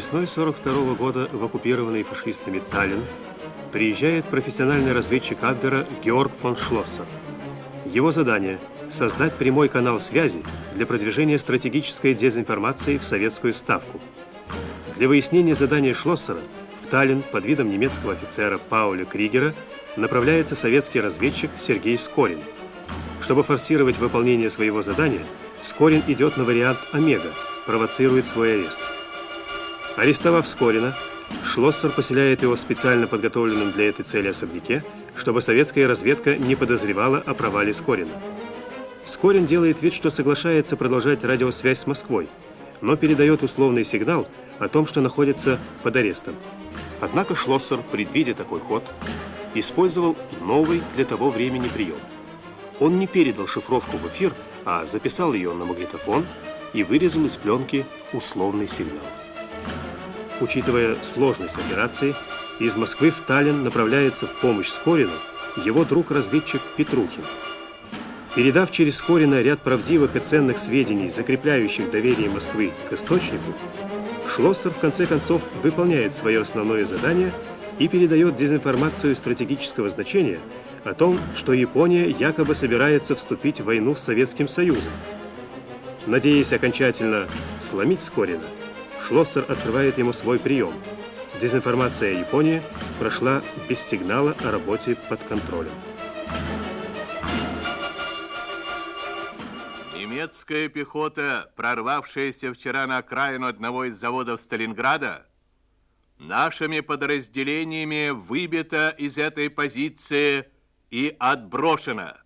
Весной 42 года в оккупированный фашистами Таллин приезжает профессиональный разведчик Абвера Георг фон Шлоссер. Его задание – создать прямой канал связи для продвижения стратегической дезинформации в советскую ставку. Для выяснения задания Шлоссера в Таллин под видом немецкого офицера Пауля Кригера направляется советский разведчик Сергей Скорин. Чтобы форсировать выполнение своего задания, Скорин идет на вариант Омега, провоцирует свой арест. Арестовав Скорина, Шлоссер поселяет его в специально подготовленном для этой цели особняке, чтобы советская разведка не подозревала о провале Скорина. Скорин делает вид, что соглашается продолжать радиосвязь с Москвой, но передает условный сигнал о том, что находится под арестом. Однако Шлоссер, предвидя такой ход, использовал новый для того времени прием. Он не передал шифровку в эфир, а записал ее на магнитофон и вырезал из пленки условный сигнал. Учитывая сложность операции, из Москвы в Таллин направляется в помощь Скорину его друг-разведчик Петрухин. Передав через Скорина ряд правдивых и ценных сведений, закрепляющих доверие Москвы к источнику, Шлоссер в конце концов выполняет свое основное задание и передает дезинформацию стратегического значения о том, что Япония якобы собирается вступить в войну с Советским Союзом. Надеясь окончательно сломить Скорина, Шлоссер открывает ему свой прием. Дезинформация Японии прошла без сигнала о работе под контролем. Немецкая пехота, прорвавшаяся вчера на окраину одного из заводов Сталинграда, нашими подразделениями выбита из этой позиции и отброшена.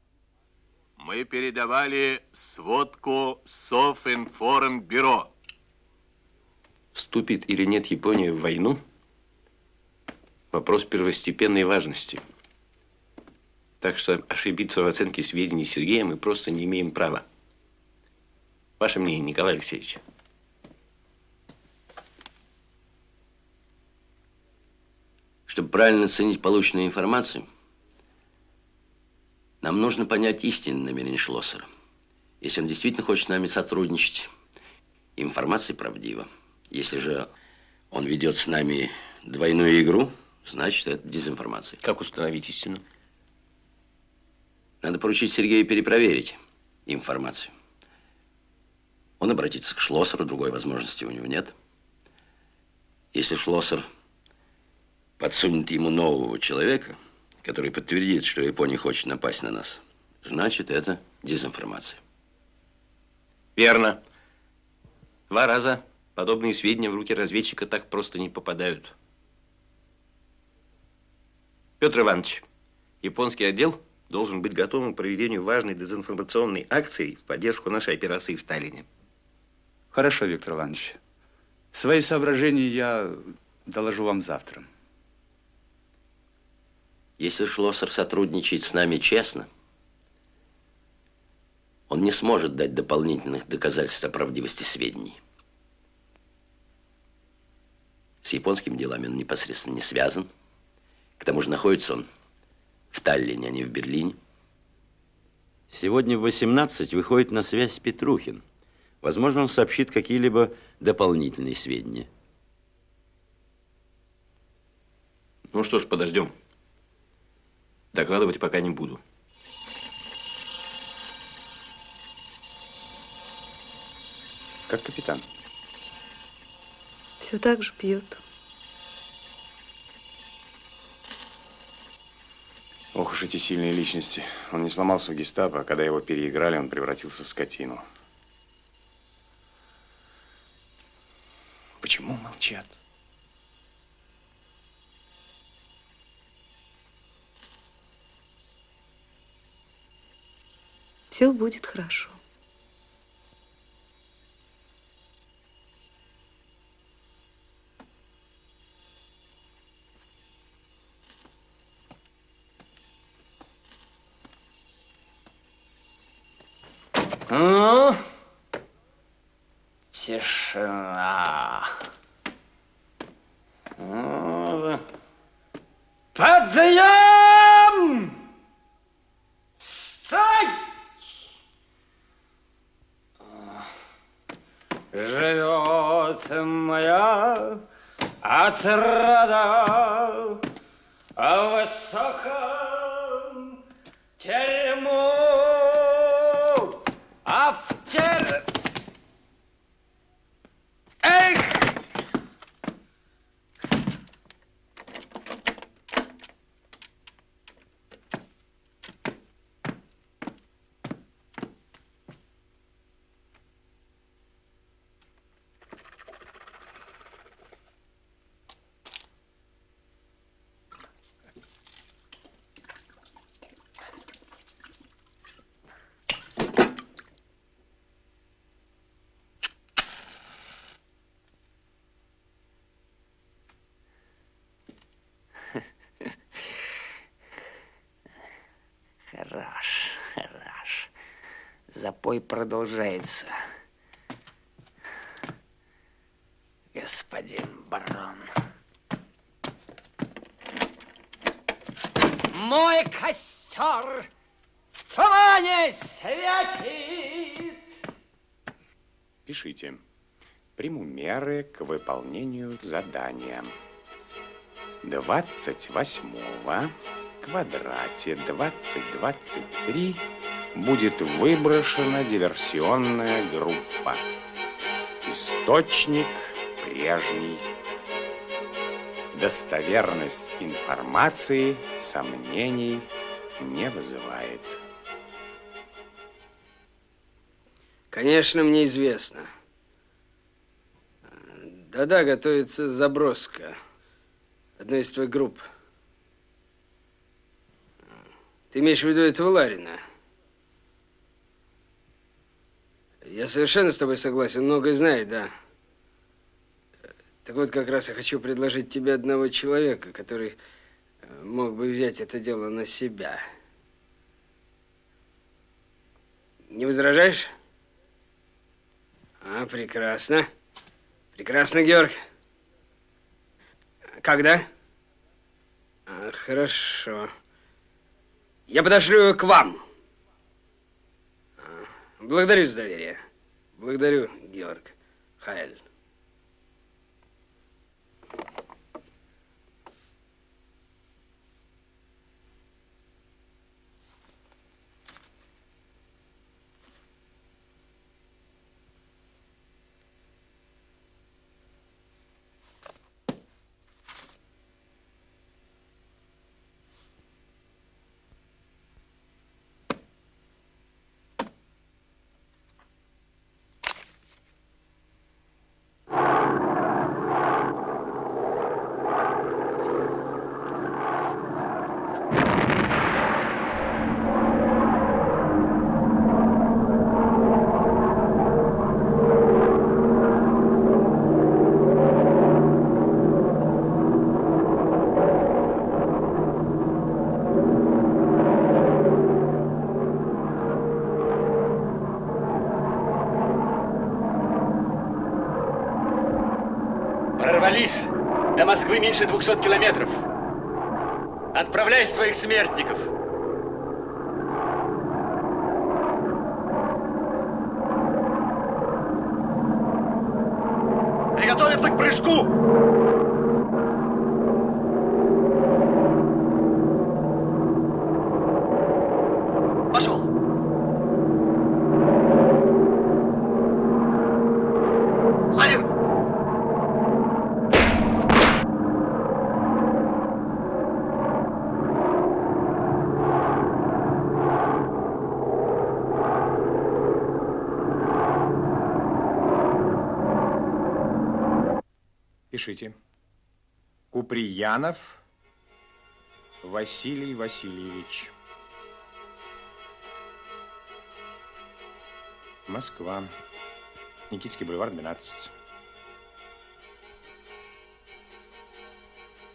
Мы передавали сводку Софинформбюро вступит или нет Япония в войну, вопрос первостепенной важности. Так что ошибиться в оценке сведений Сергея мы просто не имеем права. Ваше мнение, Николай Алексеевич? Чтобы правильно оценить полученную информацию, нам нужно понять истинное намерение Шлоссера. Если он действительно хочет с нами сотрудничать, информация правдива. Если же он ведет с нами двойную игру, значит, это дезинформация. Как установить истину? Надо поручить Сергею перепроверить информацию. Он обратится к Шлоссеру, другой возможности у него нет. Если Шлоссер подсунет ему нового человека, который подтвердит, что Япония хочет напасть на нас, значит, это дезинформация. Верно. Два раза Подобные сведения в руки разведчика так просто не попадают. Петр Иванович, японский отдел должен быть готовым к проведению важной дезинформационной акции в поддержку нашей операции в Таллине. Хорошо, Виктор Иванович. Свои соображения я доложу вам завтра. Если Шлоссер сотрудничает с нами честно, он не сможет дать дополнительных доказательств о правдивости сведений. С японскими делами он непосредственно не связан. К тому же находится он в Таллине, а не в Берлине. Сегодня в 18 выходит на связь Петрухин. Возможно, он сообщит какие-либо дополнительные сведения. Ну что ж, подождем. Докладывать пока не буду. Как капитан? Все так же пьет. Ох уж эти сильные личности. Он не сломался в гестапо, а когда его переиграли, он превратился в скотину. Почему молчат? Все будет хорошо. Ну, тишина. Ну, подъем! Встать! Живет вот моя отрада о высоком терему, а в тер... Эх! Хорош, хорош. Запой продолжается. Господин барон. Мой костер в тумане светит. Пишите. Приму меры к выполнению задания. 28 в квадрате 2023 будет выброшена диверсионная группа. Источник прежний. Достоверность информации сомнений не вызывает. Конечно, мне известно. Да-да, готовится заброска одной из твоих групп. Ты имеешь в виду этого Ларина? Я совершенно с тобой согласен, многое знает, да. Так вот, как раз я хочу предложить тебе одного человека, который э, мог бы взять это дело на себя. Не возражаешь? А, прекрасно. Прекрасно, Георг. Когда? А, хорошо. Я подошлю к вам. А, Благодарю за доверие. Благодарю, Георг. Хайль. Прорвались до Москвы меньше 200 километров. Отправляй своих смертников. Пишите. Куприянов Василий Васильевич. Москва. Никитский бульвар, 12.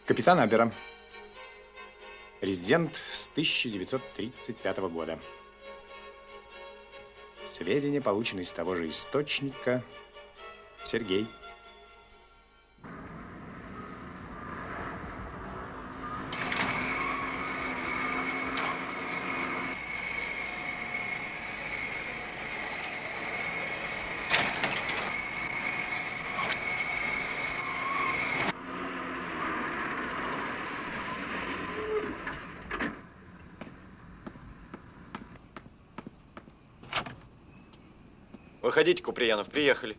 Капитан Абера. Резидент с 1935 года. Сведения получены из того же источника. Сергей. Выходите, Куприянов, приехали.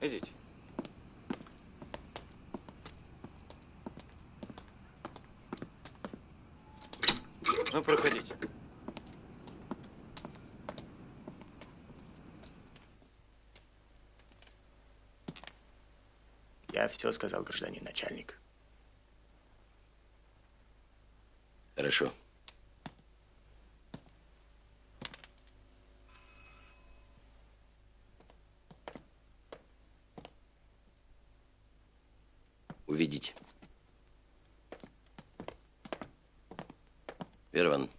Идите. Ну, проходите. Я все сказал, гражданин начальник. Хорошо. Увидите. Вера Ивановна,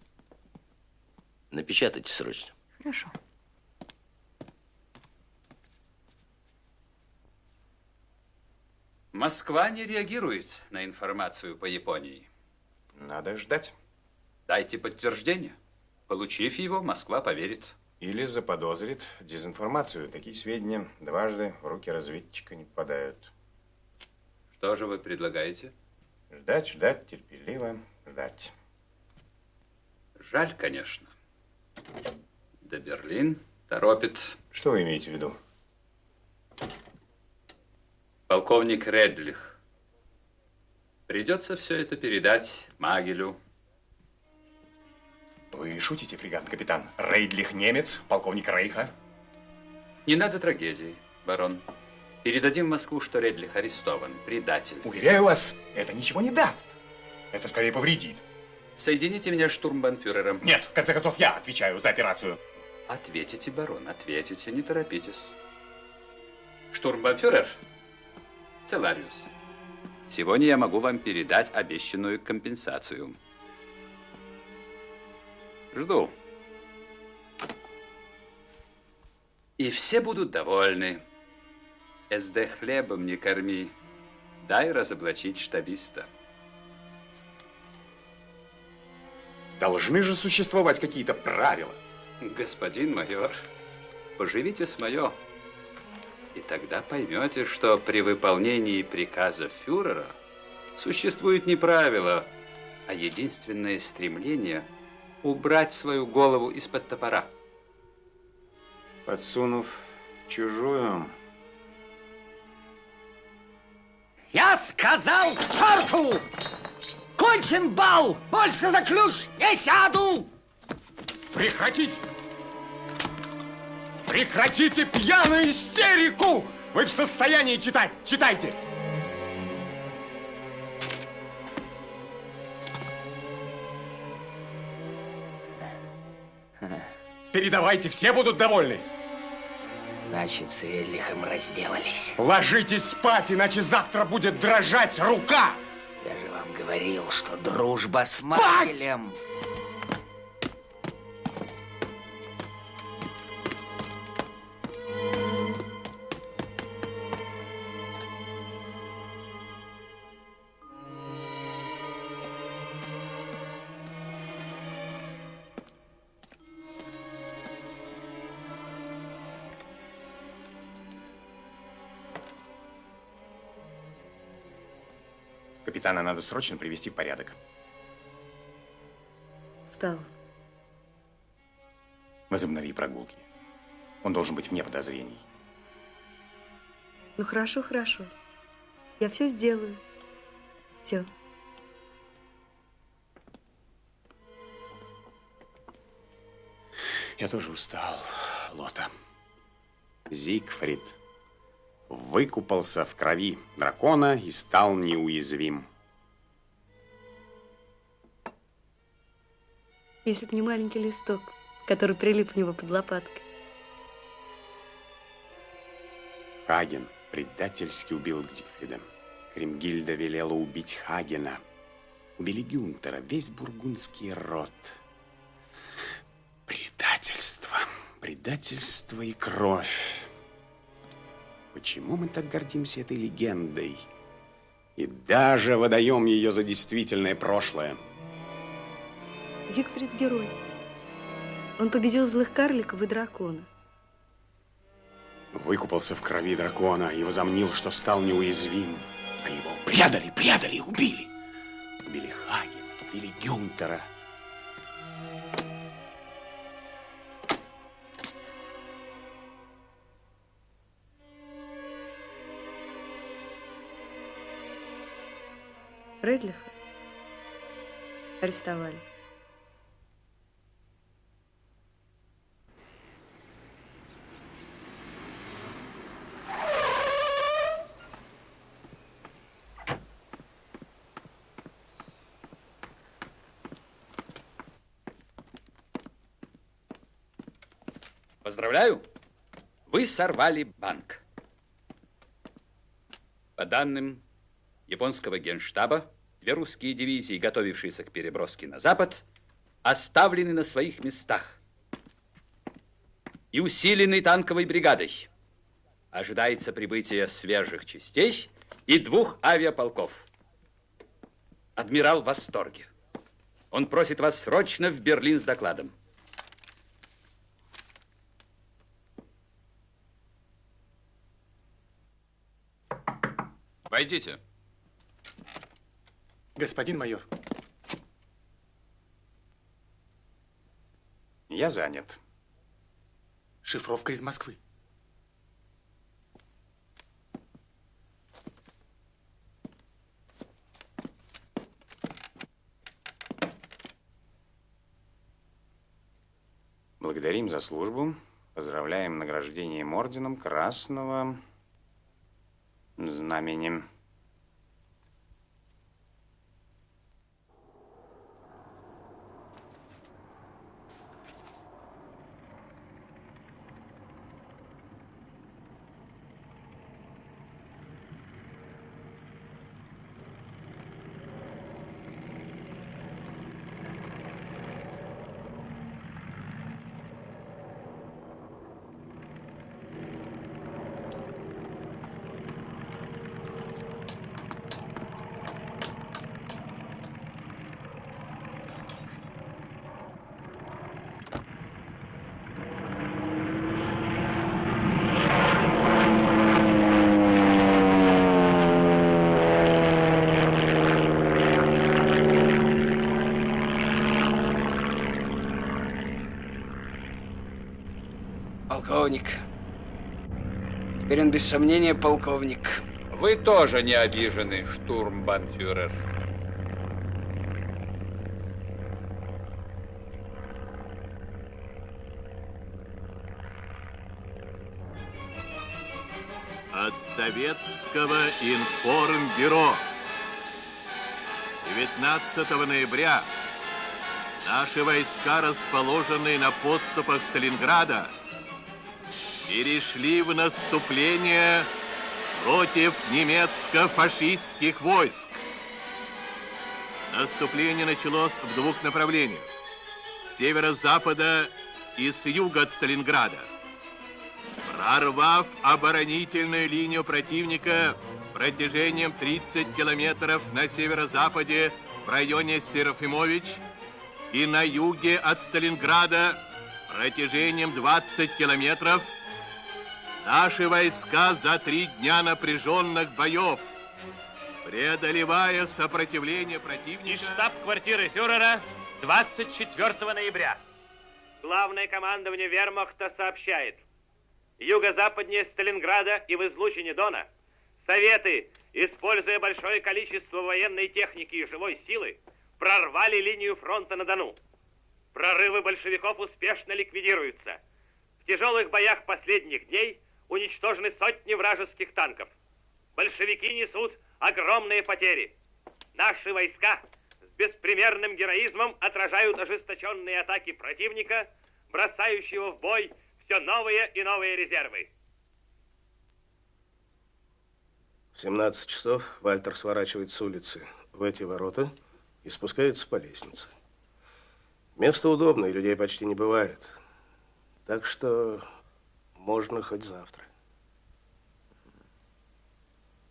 напечатайте срочно. Хорошо. Москва не реагирует на информацию по Японии. Надо ждать. Дайте подтверждение. Получив его, Москва поверит. Или заподозрит дезинформацию. Такие сведения дважды в руки разведчика не попадают. Что же вы предлагаете? Ждать, ждать, терпеливо ждать. Жаль, конечно. Да Берлин торопит. Что вы имеете в виду? Полковник Редлих. Придется все это передать Магелю. Вы шутите, фрегатный капитан? Рейдлих немец, полковник Рейха? Не надо трагедии, барон. Передадим в Москву, что Редлих арестован, предатель. Уверяю вас, это ничего не даст. Это скорее повредит. Соедините меня с штурмбанфюрером. Нет, в конце концов, я отвечаю за операцию. Ответите, барон, ответите, не торопитесь. Штурмбанфюрер, Целариус, сегодня я могу вам передать обещанную компенсацию. Жду. И все будут довольны. СД хлебом не корми, дай разоблачить штабиста. Должны же существовать какие-то правила. Господин майор, поживите с мое, и тогда поймете, что при выполнении приказа фюрера существует не правило, а единственное стремление убрать свою голову из-под топора. Подсунув чужую, Я сказал к черту! Кончен бал! Больше за ключ не сяду! Прекратить! Прекратите пьяную истерику! Вы в состоянии читать? Читайте! Передавайте, все будут довольны. Значит, с Редлихом разделались. Ложитесь спать, иначе завтра будет дрожать рука. Я же вам говорил, что дружба с Спать! Макелем. Капитана надо срочно привести в порядок. Устала. Возобнови прогулки. Он должен быть вне подозрений. Ну хорошо, хорошо. Я все сделаю. Все. Я тоже устал, Лота. Зигфрид выкупался в крови дракона и стал неуязвим. Если бы не маленький листок, который прилип у него под лопаткой. Хаген предательски убил Зигфрида. Кремгильда велела убить Хагена. Убили Гюнтера, весь бургундский род. Предательство, предательство и кровь. Почему мы так гордимся этой легендой? И даже выдаем ее за действительное прошлое. Зигфрид – герой. Он победил злых карликов и дракона. Выкупался в крови дракона и возомнил, что стал неуязвим. А его предали, предали, убили. Убили Хагена, убили Гюнтера. Редлиха арестовали. Поздравляю, вы сорвали банк. По данным японского генштаба, две русские дивизии, готовившиеся к переброске на запад, оставлены на своих местах и усилены танковой бригадой. Ожидается прибытие свежих частей и двух авиаполков. Адмирал в восторге. Он просит вас срочно в Берлин с докладом. Войдите. Господин майор. Я занят. Шифровка из Москвы. Благодарим за службу. Поздравляем награждением орденом Красного Знамени. Полковник. Теперь он без сомнения полковник. Вы тоже не обижены, штурмбанфюрер. От Советского информбюро. 19 ноября наши войска, расположенные на подступах Сталинграда, перешли в наступление против немецко-фашистских войск. Наступление началось в двух направлениях. С северо-запада и с юга от Сталинграда. Прорвав оборонительную линию противника протяжением 30 километров на северо-западе в районе Серафимович и на юге от Сталинграда протяжением 20 километров – Наши войска за три дня напряженных боев, преодолевая сопротивление противника... Из штаб-квартиры фюрера 24 ноября. Главное командование вермахта сообщает. Юго-западнее Сталинграда и в излучине Дона Советы, используя большое количество военной техники и живой силы, прорвали линию фронта на Дону. Прорывы большевиков успешно ликвидируются. В тяжелых боях последних дней – уничтожены сотни вражеских танков. Большевики несут огромные потери. Наши войска с беспримерным героизмом отражают ожесточенные атаки противника, бросающего в бой все новые и новые резервы. В 17 часов Вальтер сворачивает с улицы в эти ворота и спускается по лестнице. Место удобное, людей почти не бывает. Так что можно хоть завтра.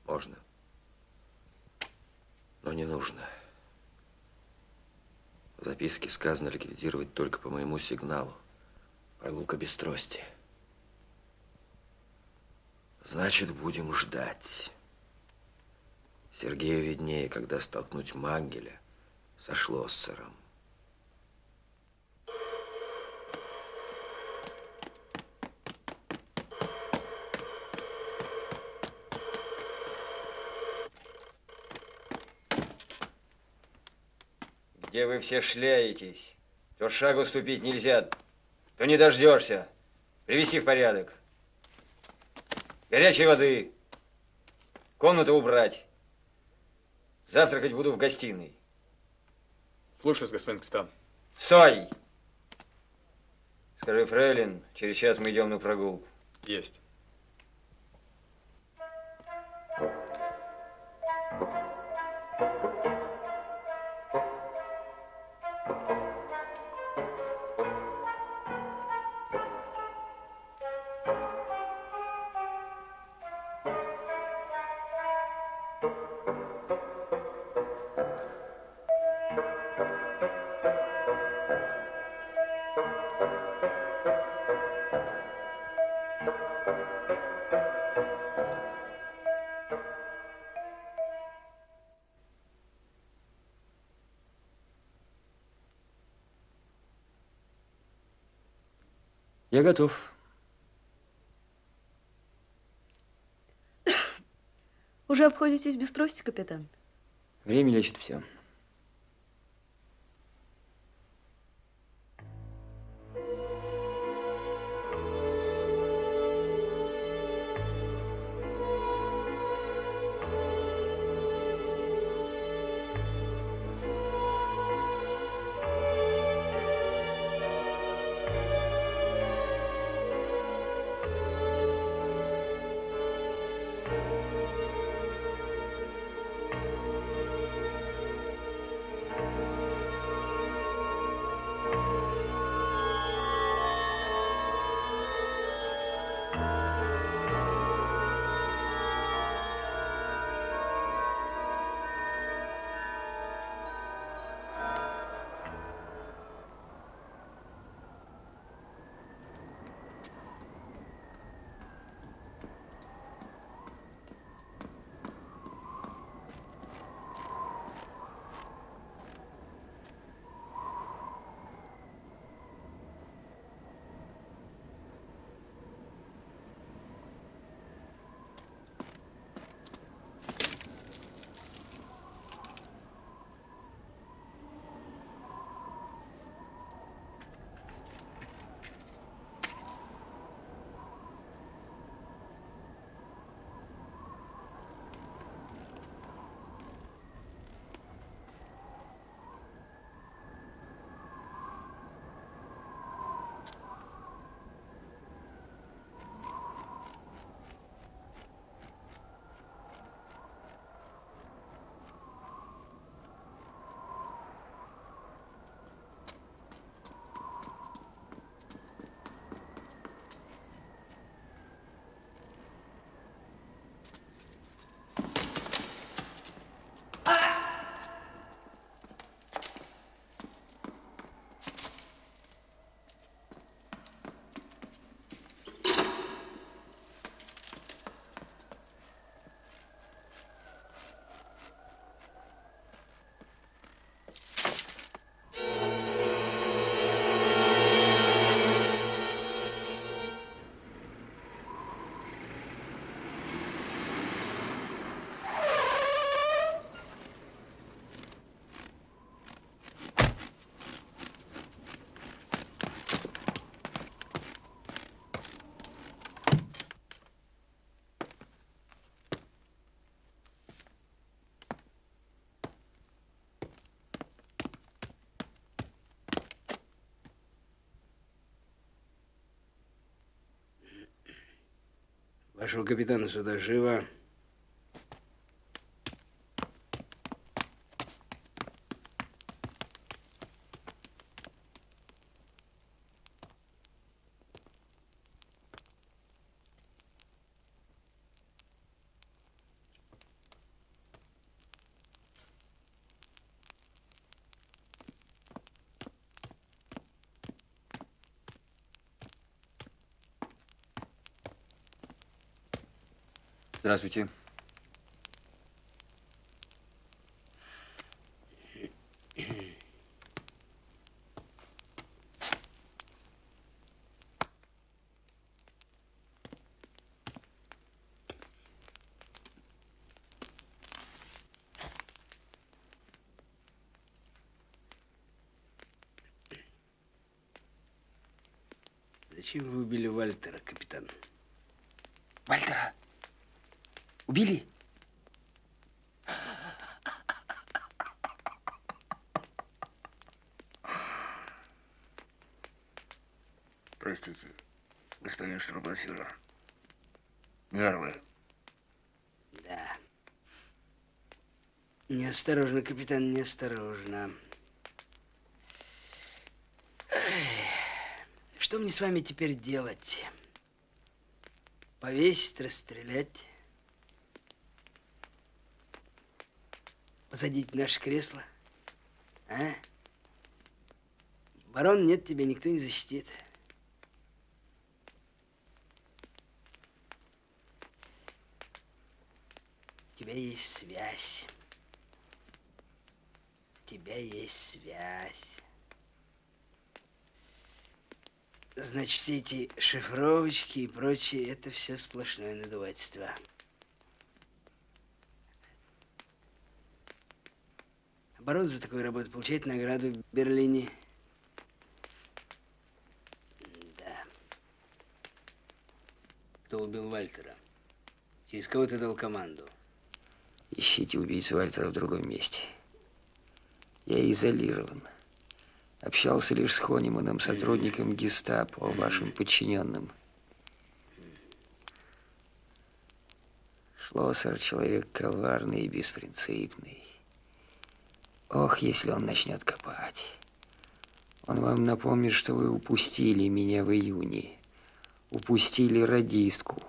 Можно. Но не нужно. В записке сказано ликвидировать только по моему сигналу. Прогулка без трости. Значит, будем ждать. Сергею виднее, когда столкнуть Мангеля со Шлоссером. Где вы все шляетесь? То шагу ступить нельзя, то не дождешься. Привести в порядок. Горячей воды. Комнату убрать. Завтракать буду в гостиной. Слушаюсь, господин капитан. Стой! Скажи, Фрейлин, через час мы идем на прогулку. Есть. Я готов. Уже обходитесь без трости, капитан? Время лечит все. Вашего капитана сюда живо. Здравствуйте. Зачем вы убили Вальтера, капитан? Убили? Простите, господин штурмбанфюрер. Нервы. Да. Неосторожно, капитан, неосторожно. Что мне с вами теперь делать? Повесить, расстрелять? Посадить в наше кресло? А? Барон, нет, тебя никто не защитит. У тебя есть связь. У тебя есть связь. Значит, все эти шифровочки и прочее, это все сплошное надувательство. Оборот за такую работу получает награду в Берлине. Да. Кто убил Вальтера? Через кого ты дал команду? Ищите убийцу Вальтера в другом месте. Я изолирован. Общался лишь с Хониманом, сотрудником гестапо, вашим подчиненным. Шлоссер человек коварный и беспринципный. Ох, если он начнет копать. Он вам напомнит, что вы упустили меня в июне. Упустили радистку.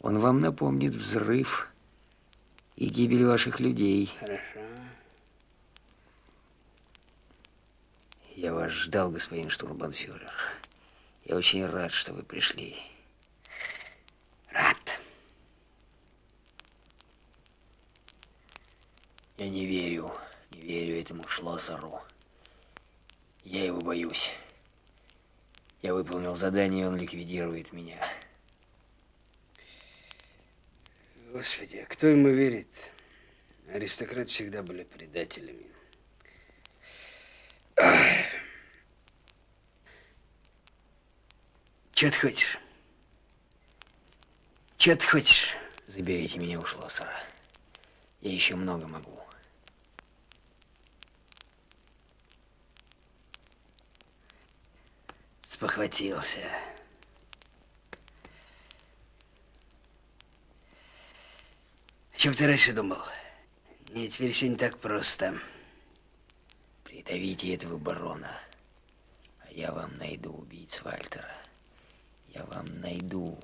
Он вам напомнит взрыв и гибель ваших людей. Хорошо. Я вас ждал, господин штурмбанфюрер. Я очень рад, что вы пришли. Рад. Я не верю, не верю этому Шлоссеру. Я его боюсь. Я выполнил задание, он ликвидирует меня. Господи, а кто ему верит? Аристократы всегда были предателями. Че ты хочешь? Че ты хочешь? Заберите меня у Шлоссера. Я еще много могу. Спохватился. О чем ты раньше думал? Не, теперь все не так просто. Придавите этого барона, а я вам найду убийц Вальтера. Я вам найду.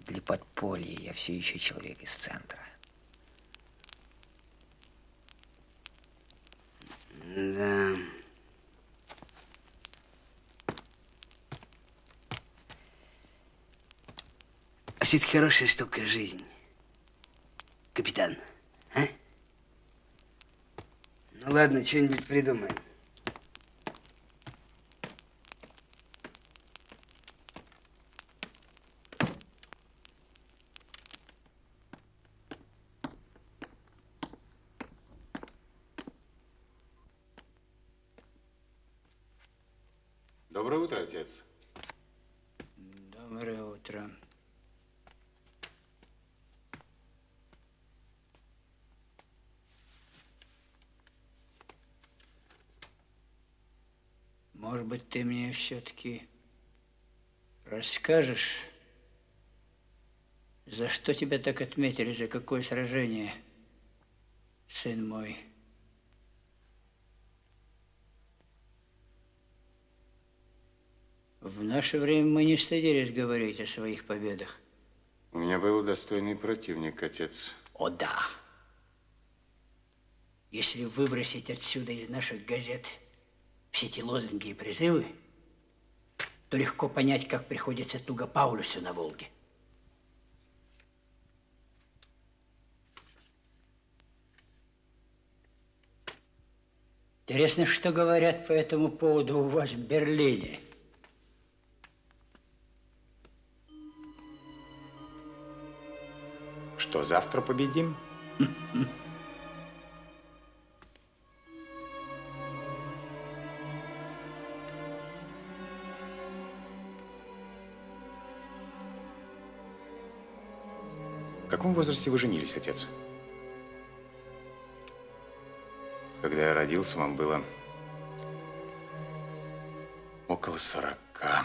Для подполья я все еще человек из центра. Да. А все-таки хорошая штука жизнь. Капитан, а? Ну ладно, что-нибудь придумаем. Доброе утро, отец. Доброе утро. Может быть, ты мне все-таки расскажешь, за что тебя так отметили, за какое сражение, сын мой? В наше время мы не стыдились говорить о своих победах. У меня был достойный противник, отец. О, да. Если выбросить отсюда из наших газет все эти лозунги и призывы, то легко понять, как приходится туго Паулюсу на Волге. Интересно, что говорят по этому поводу у вас в Берлине. Что, завтра победим? каком возрасте вы женились, отец? Когда я родился, вам было около сорока.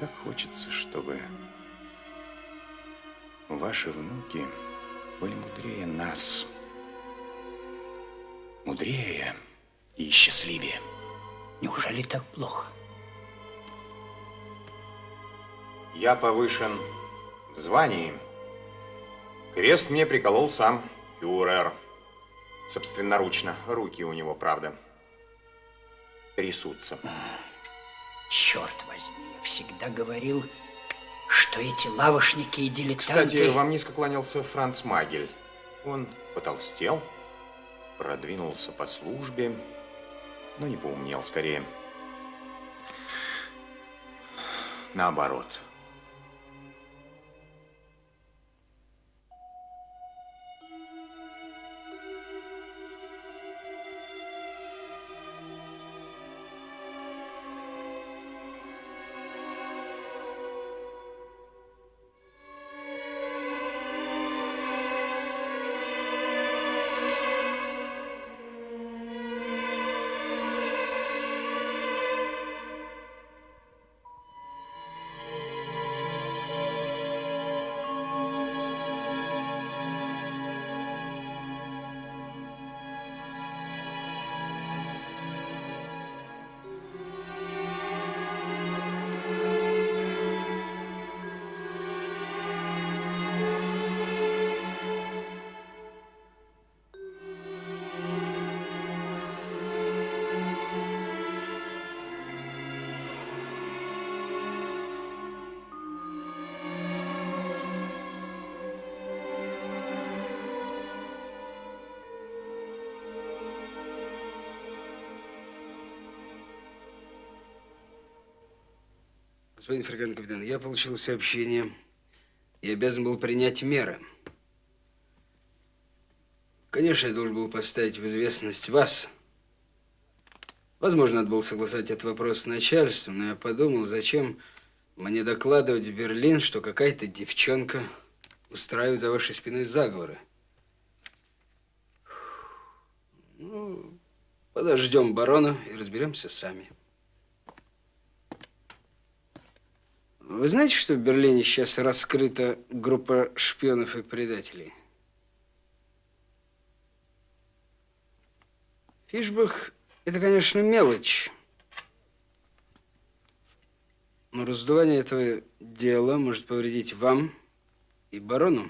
Так хочется, чтобы ваши внуки были мудрее нас. Мудрее и счастливее. Неужели так плохо? Я повышен в звании. Крест мне приколол сам фюрер. Собственноручно. Руки у него, правда, трясутся. Черт возьми, я всегда говорил, что эти лавошники и дилетанты... Кстати, вам низко кланялся Франц Магель. Он потолстел, продвинулся по службе, но не поумнел, скорее. Наоборот. Господин фрегатный капитан, я получил сообщение и обязан был принять меры. Конечно, я должен был поставить в известность вас. Возможно, надо было согласовать этот вопрос с начальством, но я подумал, зачем мне докладывать в Берлин, что какая-то девчонка устраивает за вашей спиной заговоры. Ну, подождем барона и разберемся сами. Вы знаете, что в Берлине сейчас раскрыта группа шпионов и предателей? Фишбах – это, конечно, мелочь. Но раздувание этого дела может повредить вам и барону.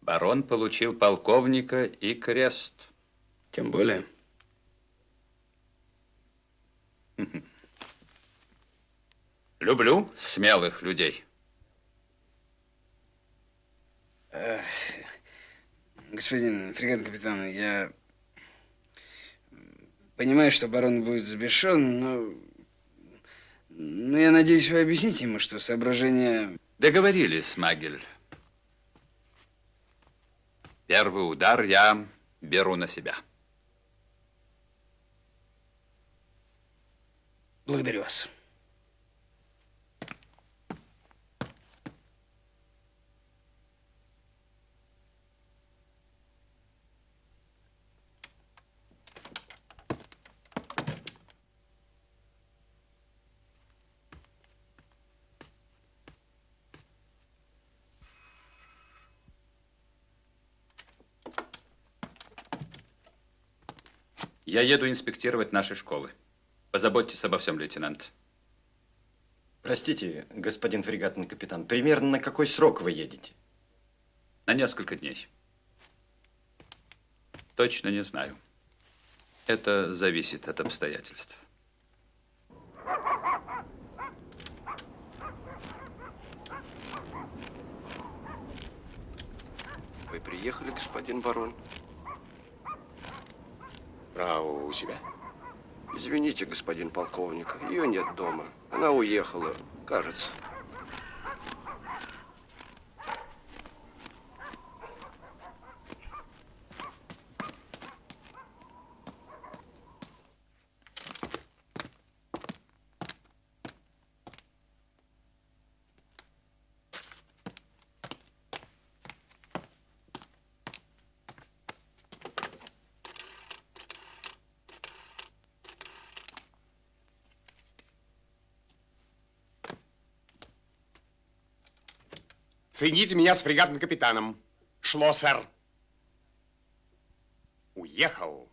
Барон получил полковника и крест. Тем более. Люблю смелых людей. Эх, Господин фрегат капитан, я понимаю, что барон будет взбешен, но, но я надеюсь, вы объясните ему, что соображения... Договорились, Магель. Первый удар я беру на себя. Благодарю вас. Я еду инспектировать наши школы. Позаботьтесь обо всем, лейтенант. Простите, господин фрегатный капитан, примерно на какой срок вы едете? На несколько дней. Точно не знаю. Это зависит от обстоятельств. Вы приехали, господин барон? Право у себя. Извините, господин полковник, ее нет дома. Она уехала, кажется. Соедините меня с фрегатным капитаном. Шлоссер. Уехал.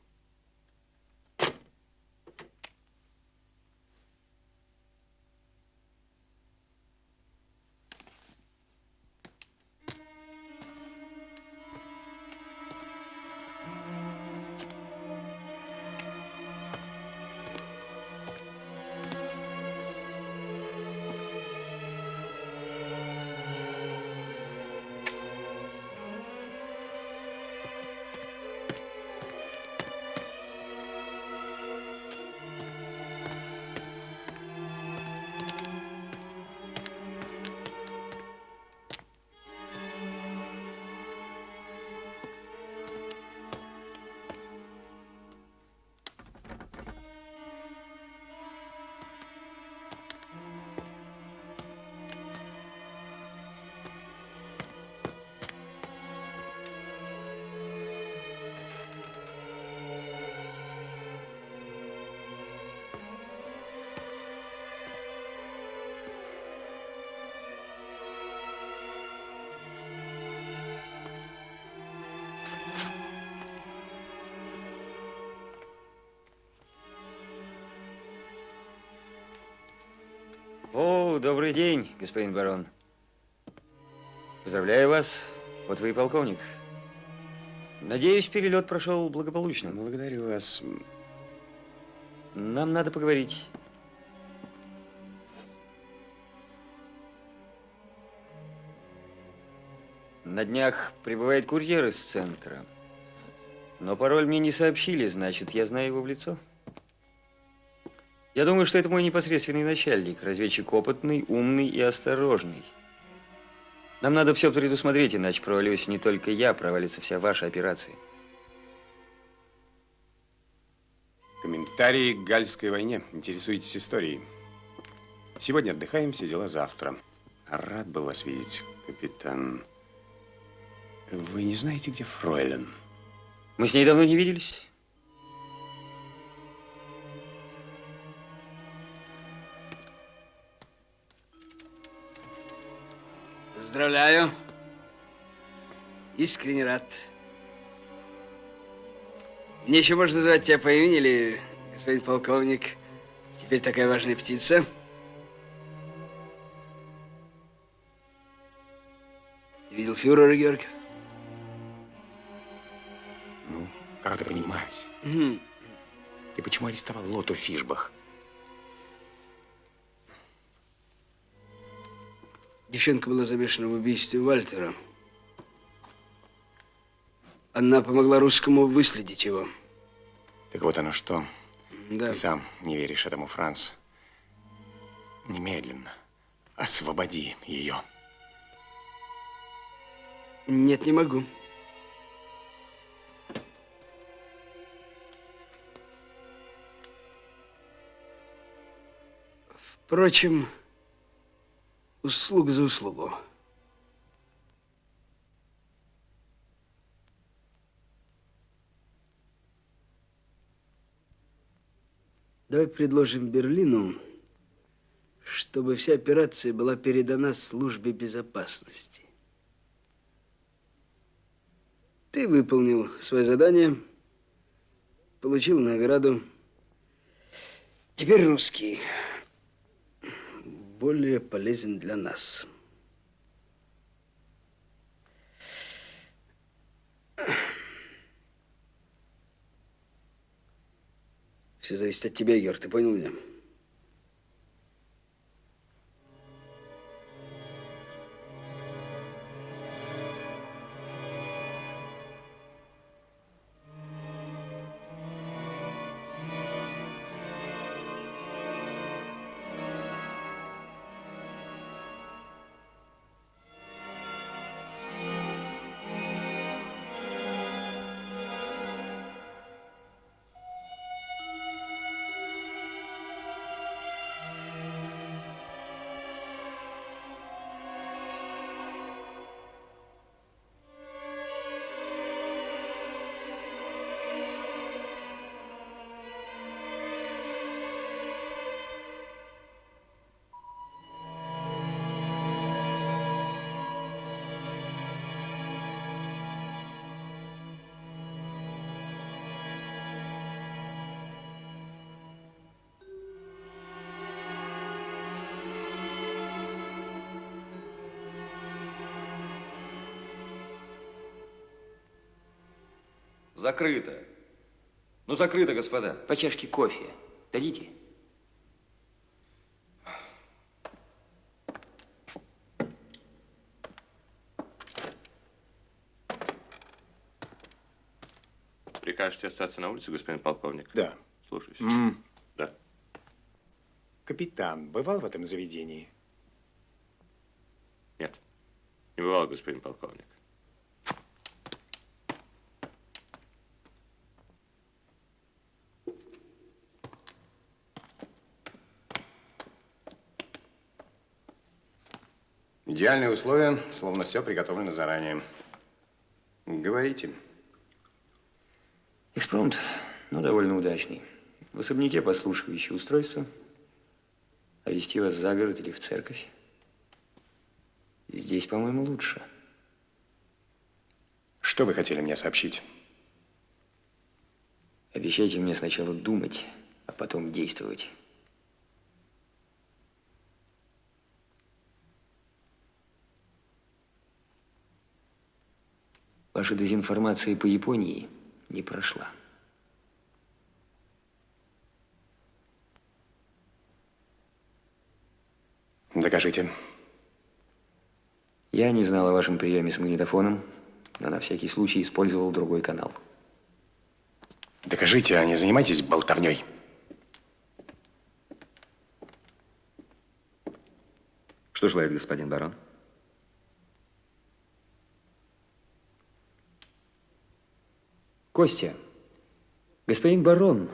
О, добрый день, господин барон. Поздравляю вас. Вот вы и полковник. Надеюсь, перелет прошел благополучно. Благодарю вас. Нам надо поговорить. На днях прибывает курьер из центра. Но пароль мне не сообщили, значит, я знаю его в лицо. Я думаю, что это мой непосредственный начальник, разведчик опытный, умный и осторожный. Нам надо все предусмотреть, иначе провалюсь не только я, провалится вся ваша операция. Комментарии к Гальской войне. Интересуетесь историей. Сегодня отдыхаем, все дела завтра. Рад был вас видеть, капитан. Вы не знаете, где Фройлен? Мы с ней давно не виделись. Поздравляю. Искренне рад. Мне еще можно называть тебя по имени или господин полковник? Теперь такая важная птица. Ты видел фюрера, Георг? Ну, как это понимать? Мгм. Ты почему арестовал Лоту Фишбах? Девчонка была замешана в убийстве Вальтера. Она помогла русскому выследить его. Так вот оно что. Да. Ты сам не веришь этому, Франц. Немедленно освободи ее. Нет, не могу. Впрочем, услуг за услугу. Давай предложим Берлину, чтобы вся операция была передана службе безопасности. Ты выполнил свое задание, получил награду. Теперь русский более полезен для нас. Все зависит от тебя, Егор, ты понял меня? Закрыто. Ну, закрыто, господа. По чашке кофе. Дадите? Прикажете остаться на улице, господин полковник? Да. Слушаюсь. М. Да. Капитан бывал в этом заведении? Нет. Не бывало, господин полковник. Идеальные условия, словно все приготовлено заранее. Говорите. Экспромт, ну, довольно удачный. В особняке послушивающее устройство. А вести вас за город или в церковь? Здесь, по-моему, лучше. Что вы хотели мне сообщить? Обещайте мне сначала думать, а потом действовать. Ваша дезинформация по Японии не прошла. Докажите. Я не знал о вашем приеме с магнитофоном, но на всякий случай использовал другой канал. Докажите, а не занимайтесь болтовней. Что желает господин барон? Костя, господин барон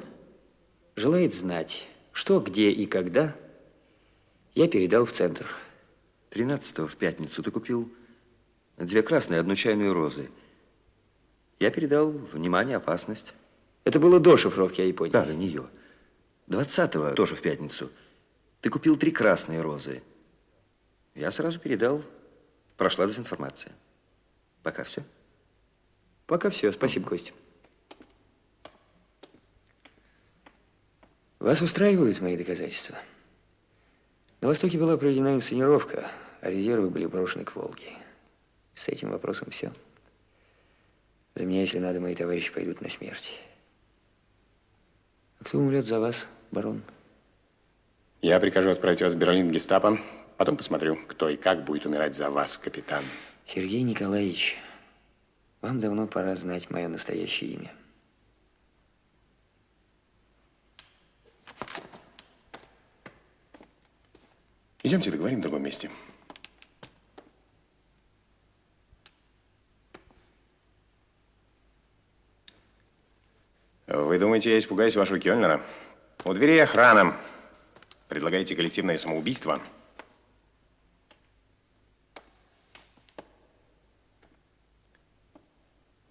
желает знать, что, где и когда я передал в центр. 13 в пятницу ты купил две красные, одну чайную розы. Я передал внимание, опасность. Это было до шифровки, я понял. Да, до нее. 20 тоже в пятницу, ты купил три красные розы. Я сразу передал, прошла дезинформация. Пока все. Пока все. Спасибо, Костя. Вас устраивают мои доказательства? На Востоке была проведена инсценировка, а резервы были брошены к Волге. С этим вопросом все. За меня, если надо, мои товарищи пойдут на смерть. А кто умрет за вас, барон? Я прикажу отправить вас в Берлин гестапо. Потом посмотрю, кто и как будет умирать за вас, капитан. Сергей Николаевич, вам давно пора знать мое настоящее имя. Идемте договорим в другом месте. Вы думаете, я испугаюсь вашего Кёльнера? У двери охрана. Предлагаете коллективное самоубийство?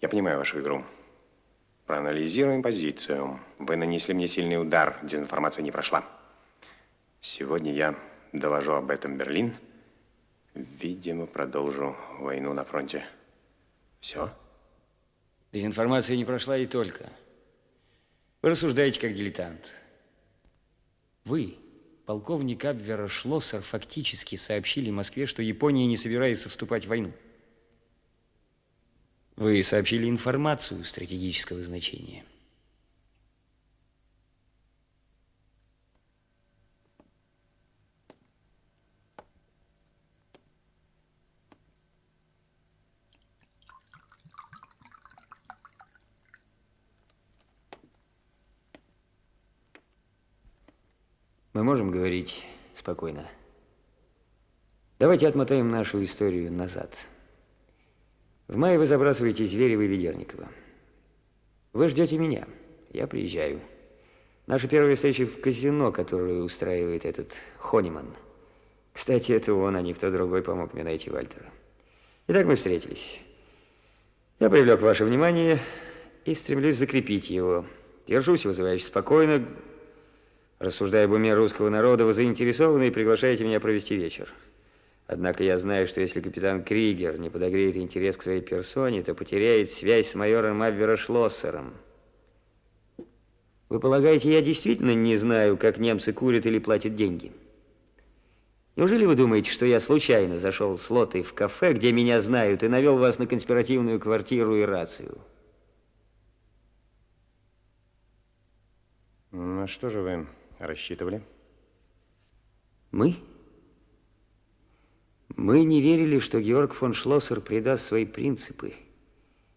Я понимаю вашу игру. Проанализируем позицию. Вы нанесли мне сильный удар. Дезинформация не прошла. Сегодня я доложу об этом Берлин. Видимо, продолжу войну на фронте. Все? Дезинформация не прошла и только. Вы рассуждаете как дилетант. Вы, полковник Абвера Шлоссер, фактически сообщили Москве, что Япония не собирается вступать в войну. Вы сообщили информацию стратегического значения. Мы можем говорить спокойно. Давайте отмотаем нашу историю назад. В мае вы забрасываете Зверева и Ведерникова. Вы ждете меня. Я приезжаю. Наша первая встреча в казино, которую устраивает этот Хониман. Кстати, это он, а никто другой помог мне найти Вальтера. Итак, мы встретились. Я привлек ваше внимание и стремлюсь закрепить его. Держусь вызывающе спокойно, рассуждая об уме русского народа, вы заинтересованы и приглашаете меня провести вечер. Однако я знаю, что если капитан Кригер не подогреет интерес к своей персоне, то потеряет связь с майором Абверошлоссером. Вы полагаете, я действительно не знаю, как немцы курят или платят деньги? Неужели вы думаете, что я случайно зашел с Лотой в кафе, где меня знают, и навел вас на конспиративную квартиру и рацию? На что же вы рассчитывали? Мы? Мы? Не верили, что Георг фон Шлоссер предаст свои принципы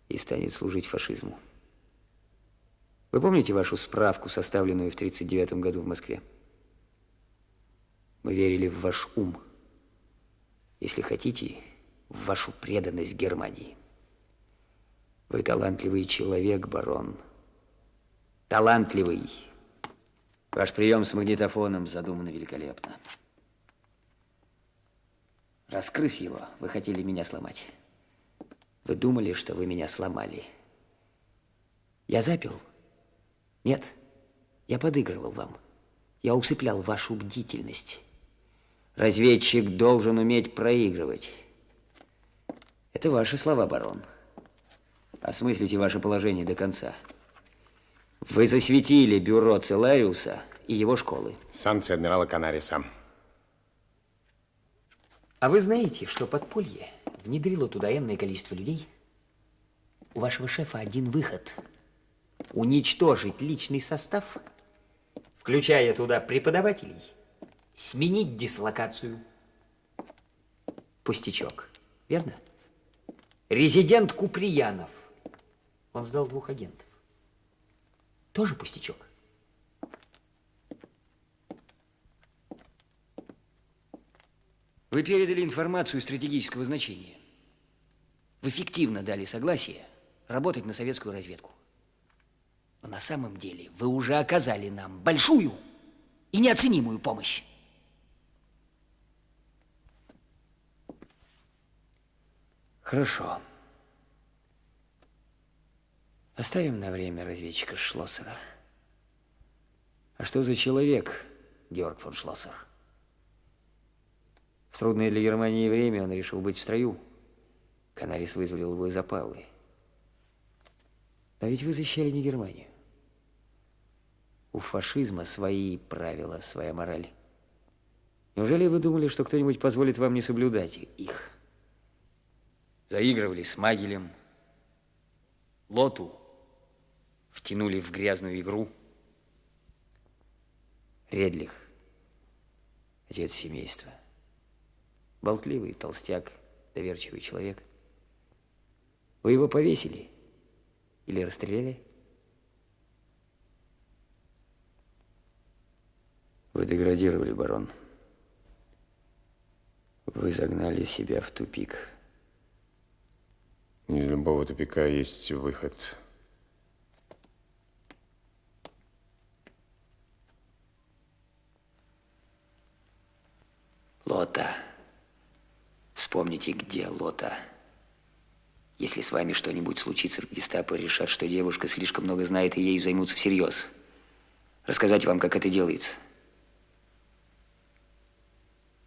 и станет служить фашизму. Вы помните вашу справку, составленную в 1939 году в Москве? Мы верили в ваш ум. Если хотите, в вашу преданность Германии. Вы талантливый человек, барон. Талантливый. Ваш прием с магнитофоном задуман великолепно. Раскрыв его, вы хотели меня сломать. Вы думали, что вы меня сломали. Я запил? Нет, я подыгрывал вам. Я усыплял вашу бдительность. Разведчик должен уметь проигрывать. Это ваши слова, барон. Осмыслите ваше положение до конца. Вы засветили бюро Целариуса и его школы. Санкции адмирала Канариса. А вы знаете, что подполье внедрило туда энное количество людей? У вашего шефа один выход. Уничтожить личный состав, включая туда преподавателей, сменить дислокацию. Пустячок, верно? Резидент Куприянов. Он сдал двух агентов. Тоже пустячок. Вы передали информацию стратегического значения. Вы фиктивно дали согласие работать на советскую разведку. Но на самом деле вы уже оказали нам большую и неоценимую помощь. Хорошо. Оставим на время разведчика Шлоссера. А что за человек Георг фон Шлоссер? В трудное для Германии время он решил быть в строю. Канарис вызволил его из опалы. А ведь вы защищали не Германию. У фашизма свои правила, своя мораль. Неужели вы думали, что кто-нибудь позволит вам не соблюдать их? Заигрывали с Магелем, Лоту втянули в грязную игру. Редлих, отец семейства, болтливый толстяк, доверчивый человек. Вы его повесили или расстреляли? Вы деградировали, барон. Вы загнали себя в тупик. Из любого тупика есть выход. Лота. Вспомните, где Лота. Если с вами что-нибудь случится, в гестапо решат, что девушка слишком много знает, и ею займутся всерьез. Рассказать вам, как это делается.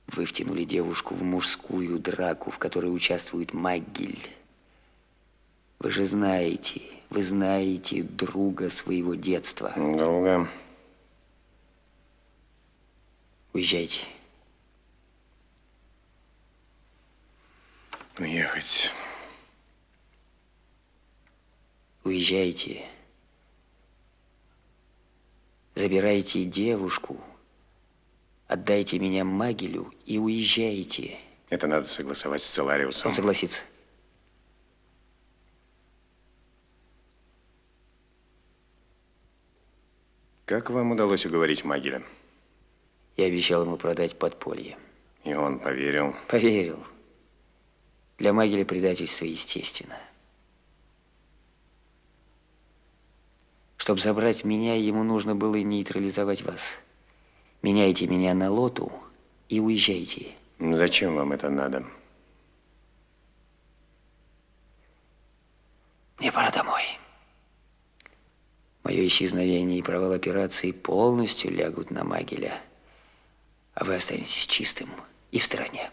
Вы втянули девушку в мужскую драку, в которой участвует Маггель. Вы же знаете, вы знаете друга своего детства. Друга. Уезжайте. Уехать. Уезжайте. Забирайте девушку, отдайте меня Магелю и уезжайте. Это надо согласовать с Целариусом. Он согласится. Как вам удалось уговорить Магеля? Я обещал ему продать подполье. И он поверил? Поверил. Для Магеля предательство естественно. Чтобы забрать меня, ему нужно было нейтрализовать вас. Меняйте меня на лоту и уезжайте. Зачем вам это надо? Мне пора домой. Мое исчезновение и провал операции полностью лягут на Магеля. А вы останетесь чистым и в стороне.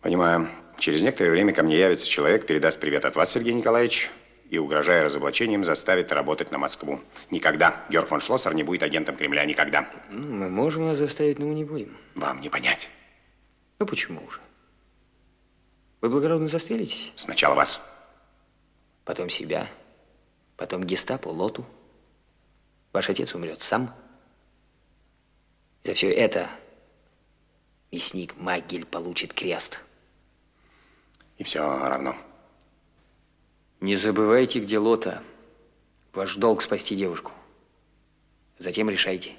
Понимаю. Через некоторое время ко мне явится человек, передаст привет от вас, Сергей Николаевич, и, угрожая разоблачением, заставит работать на Москву. Никогда Георг фон Шлоссер не будет агентом Кремля. Никогда. Мы можем вас заставить, но мы не будем. Вам не понять. Ну, почему же? Вы благородно застрелитесь? Сначала вас. Потом себя. Потом гестапо, лоту. Ваш отец умрет сам. За все это мясник Магель получит крест. И все равно. Не забывайте, где лота. Ваш долг спасти девушку. Затем решайте.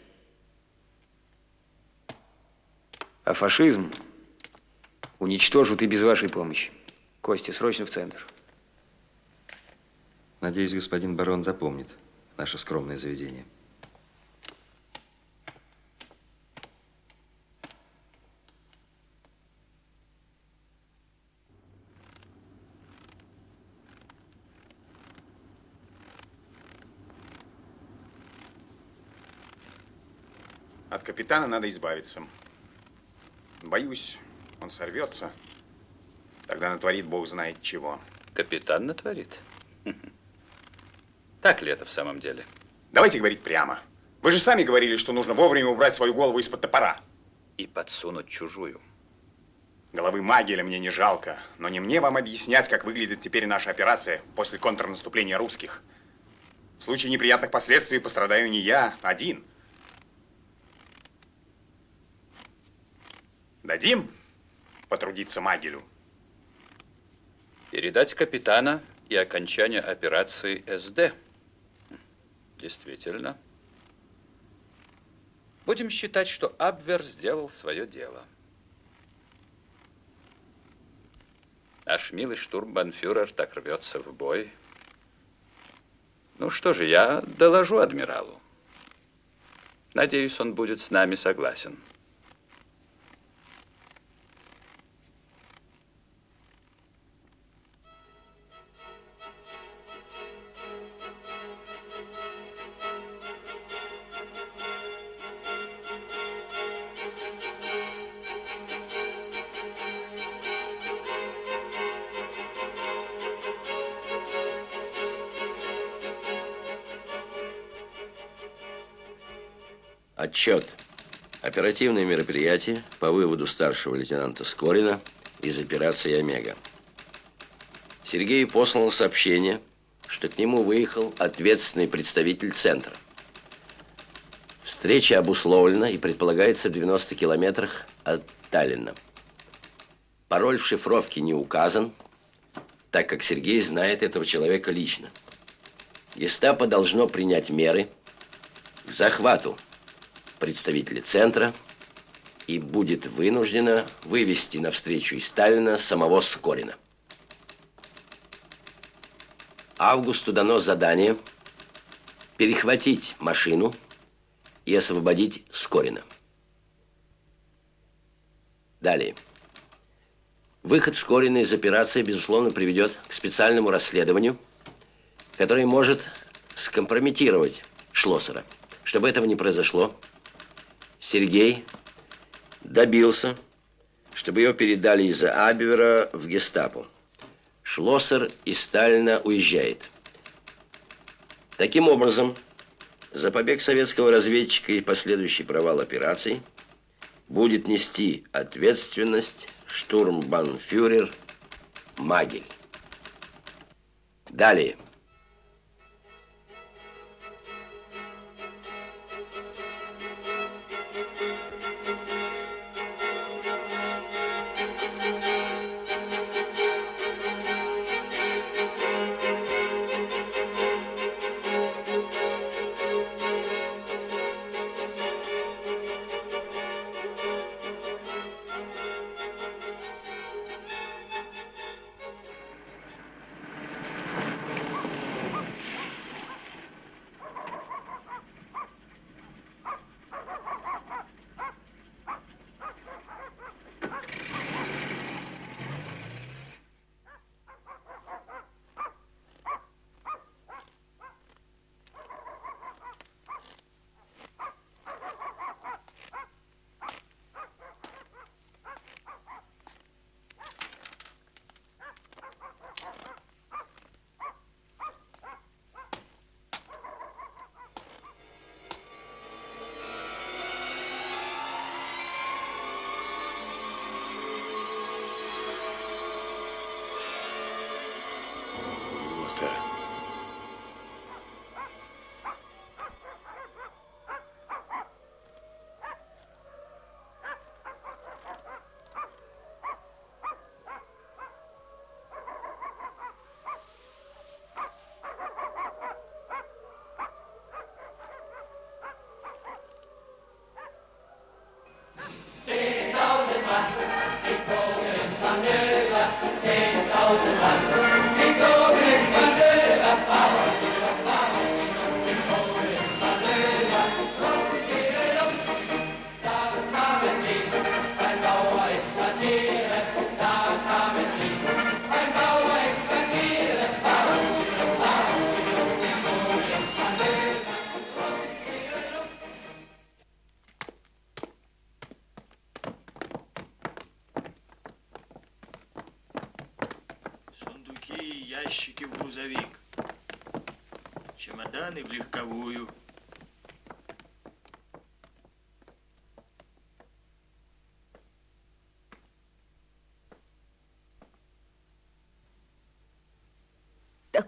А фашизм уничтожат и без вашей помощи. Костя, срочно в центр. Надеюсь, господин барон запомнит наше скромное заведение. От капитана надо избавиться. Боюсь, он сорвется. Тогда натворит бог знает чего. Капитан натворит? Так ли это в самом деле? Давайте говорить прямо. Вы же сами говорили, что нужно вовремя убрать свою голову из-под топора. И подсунуть чужую. Головы Магеля мне не жалко, но не мне вам объяснять, как выглядит теперь наша операция после контрнаступления русских. В случае неприятных последствий пострадаю не я один. Дадим потрудиться Магелю? Передать капитана и окончание операции СД. Действительно. Будем считать, что Абвер сделал свое дело. Наш милый штурмбанфюрер так рвется в бой. Ну что же, я доложу адмиралу. Надеюсь, он будет с нами согласен. Отчет. Оперативные мероприятия по выводу старшего лейтенанта Скорина из операции «Омега». Сергею послал сообщение, что к нему выехал ответственный представитель центра. Встреча обусловлена и предполагается в 90 километрах от Таллина. Пароль в шифровке не указан, так как Сергей знает этого человека лично. Гестапо должно принять меры к захвату представителя центра и будет вынуждена вывести навстречу из Сталина самого Скорина. Августу дано задание перехватить машину и освободить Скорина. Далее. Выход Скорина из операции, безусловно, приведет к специальному расследованию, которое может скомпрометировать Шлоссера. Чтобы этого не произошло, Сергей добился, чтобы ее передали из-за Абвера в гестапо. Шлоссер из Сталина уезжает. Таким образом, за побег советского разведчика и последующий провал операции будет нести ответственность штурмбанфюрер Магель. Далее.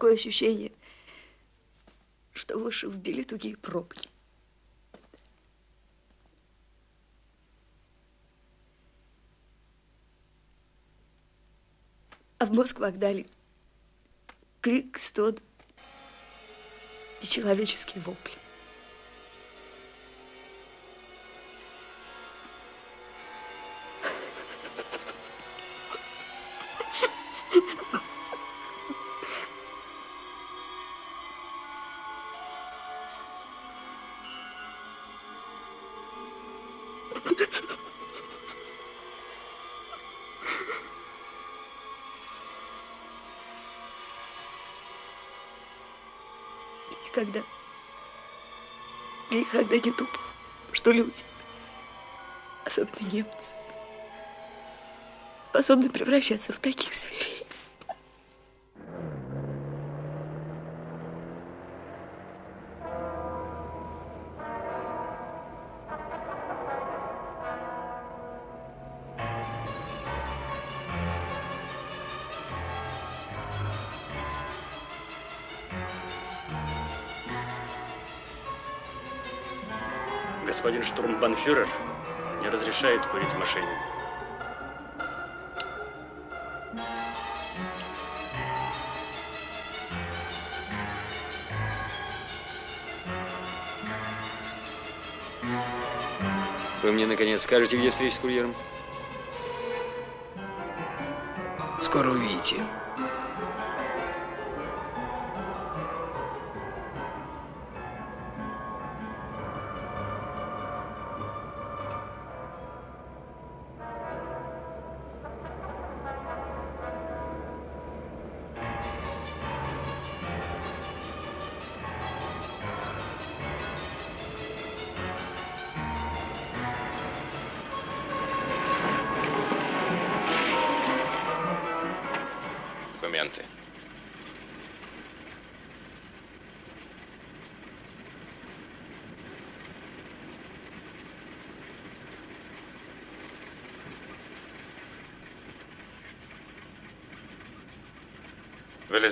Такое ощущение, что в уши вбили тугие пробки. А в мозг вогнали крик, стон и человеческие вопли. Никогда, никогда не думал, что люди, особенно немцы, способны превращаться в таких зверей. Штурмбанфюрер не разрешает курить в машине. Вы мне, наконец, скажете, где встреча с курьером? Скоро увидите.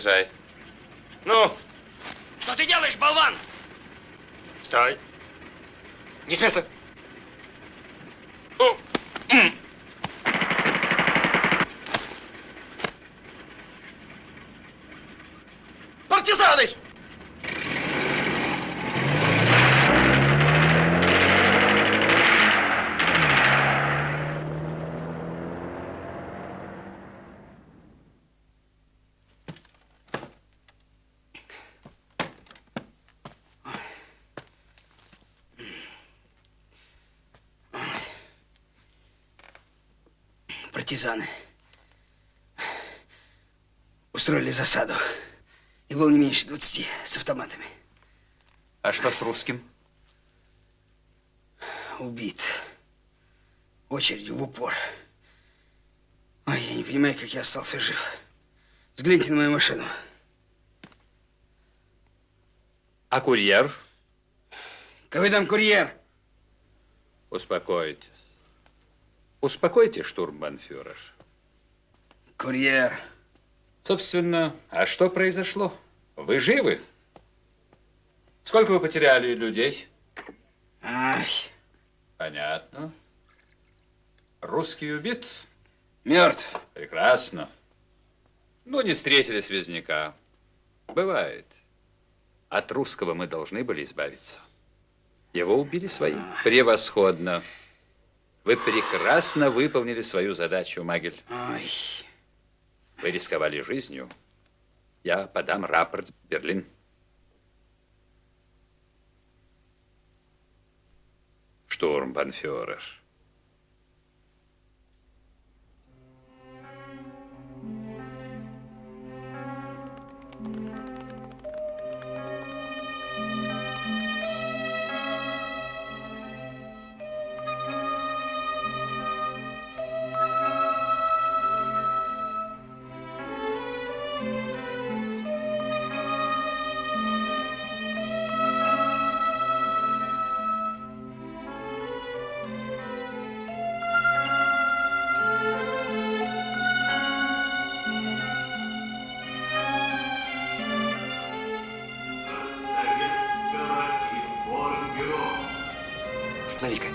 Вылезай. Ну! Что ты делаешь, болван? Стой. Не с места. Партизаны! Партизаны устроили засаду. И было не меньше 20 с автоматами. А что с русским? Убит. Очередью в упор. Ой, я не понимаю, как я остался жив. Взгляните на мою машину. А курьер? Какой там курьер? Успокойтесь. Успокойтесь, штурмбанфюрер. Курьер. Собственно, а что произошло? Вы живы? Сколько вы потеряли людей? Ай. Понятно. Русский убит? Мертв. Прекрасно. Ну, не встретили связняка. Бывает. От русского мы должны были избавиться. Его убили свои. Превосходно. Вы прекрасно выполнили свою задачу, Магель. Ой. Вы рисковали жизнью. Я подам рапорт в Берлин. Штурмбанфюрер. Останови-ка.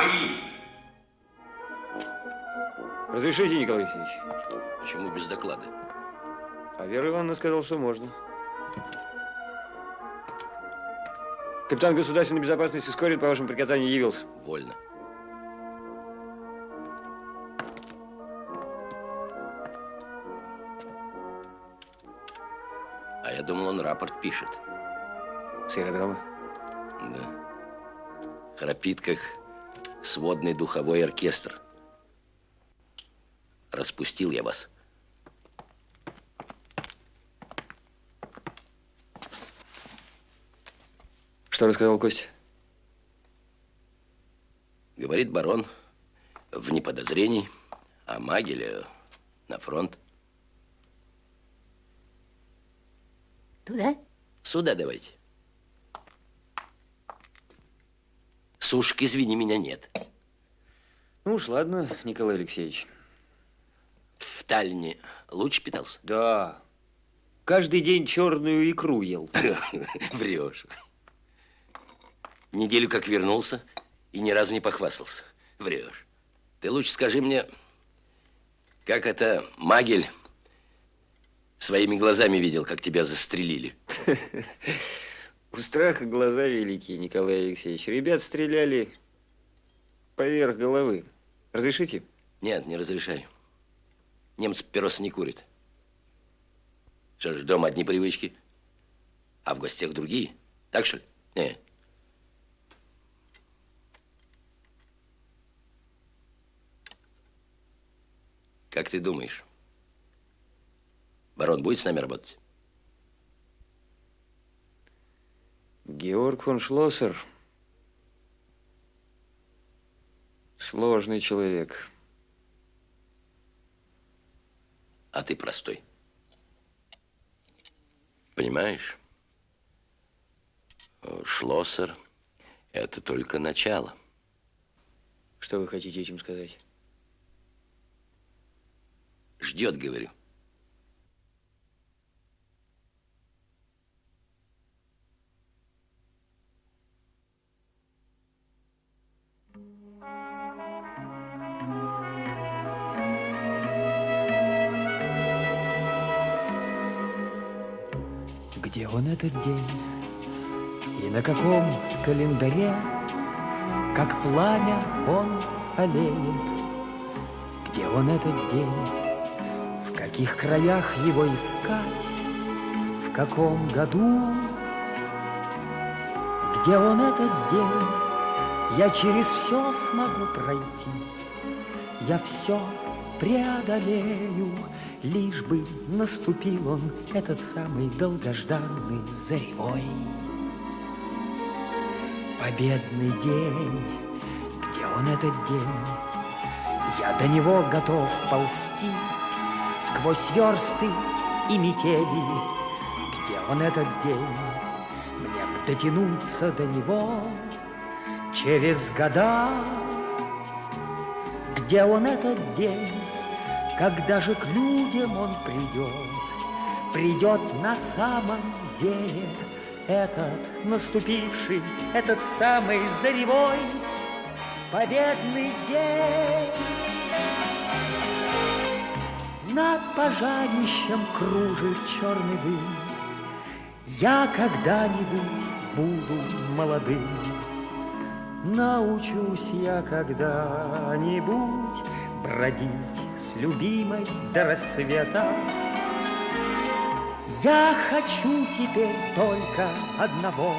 Бои. Разрешите, Николай Алексеевич? Почему без доклада? А Вера Ивановна сказала, что можно. Капитан государственной безопасности Скорин по вашему приказанию явился. Вольно. А я думал, он рапорт пишет. С аэродрома? Да. Храпит, как сводный духовой оркестр. Распустил я вас. Что рассказал Костя? Говорит барон, вне подозрений, а Магеля на фронт. Туда? Сюда давайте. Сушки, извини, меня нет. Ну уж ладно, Николай Алексеевич. В Таллине лучше питался? Да. Каждый день черную икру ел. Врешь. Неделю как вернулся и ни разу не похвастался. Врешь. Ты лучше скажи мне, как это Магель своими глазами видел, как тебя застрелили? У страха глаза великие, Николай Алексеевич. Ребят стреляли поверх головы. Разрешите? Нет, не разрешаю. Немцы папиросы не курят. Что ж, дома одни привычки, а в гостях другие. Так что ли? Не. Как ты думаешь, барон будет с нами работать? Георг фон Шлоссер сложный человек. А ты простой. Понимаешь? Шлоссер – это только начало. Что вы хотите этим сказать? Ждет, говорю. Где он этот день? И на каком календаре, Как пламя он олеет? Где он этот день? В каких краях его искать? В каком году? Где он этот день? Я через все смогу пройти, Я все преодолею, Лишь бы наступил он, этот самый долгожданный заревой. Победный день, где он этот день? Я до него готов ползти Сквозь версты и метели. Где он этот день? Мне б дотянуться до него Через года. Где он этот день? Когда же к людям он придет, Придет на самом деле Этот наступивший, этот самый заревой Победный день. Над пожарищем кружит черный дым. Я когда-нибудь буду молодым. Научусь я когда-нибудь бродить с любимой до рассвета. Я хочу теперь только одного,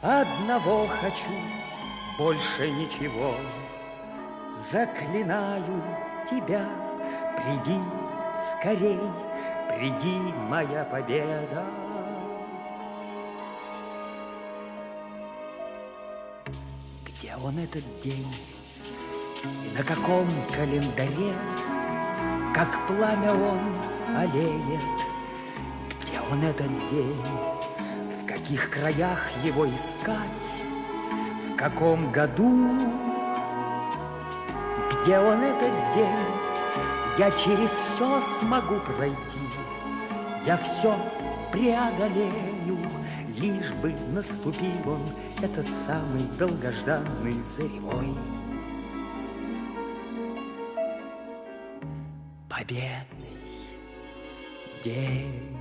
одного хочу, больше ничего. заклинаю тебя, приди скорей, приди, моя победа. Где он этот день? И на каком календаре, как пламя он олеет? Где он этот день? В каких краях его искать? В каком году? Где он этот день? Я через все смогу пройти, я все преодолею, лишь бы наступил он, этот самый долгожданный заревой. Победный день.